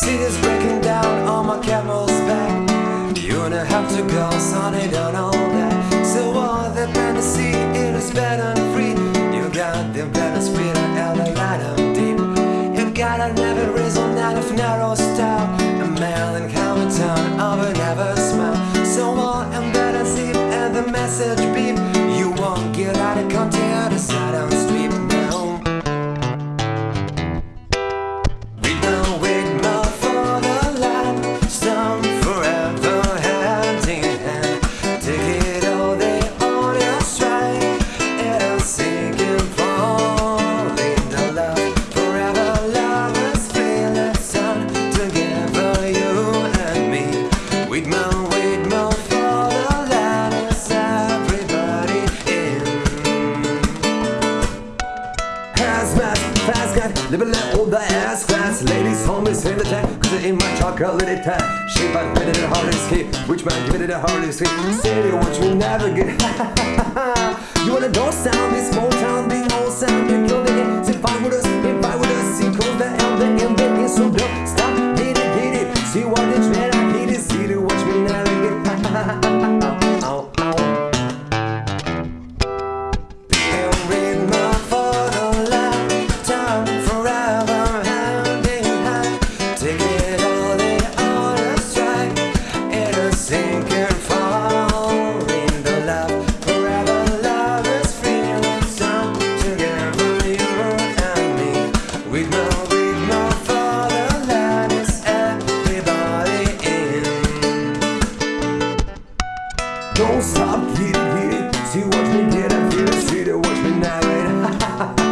City's breaking down on my camel's back. You and a have to go, sun it on all that. So all the fantasy, it is better and free. You got the best fit and the light of deep. You got an every reason out of narrow style. A melon Living that old ass class Ladies home is in the tank Cause it ain't my chocolatey tank Shape I give it the hardest hit Which man give it the hardest hit City which we never get. You wanna go sound this small town being Don't stop, get it, get it See what we did, I feel it See the watch me now, it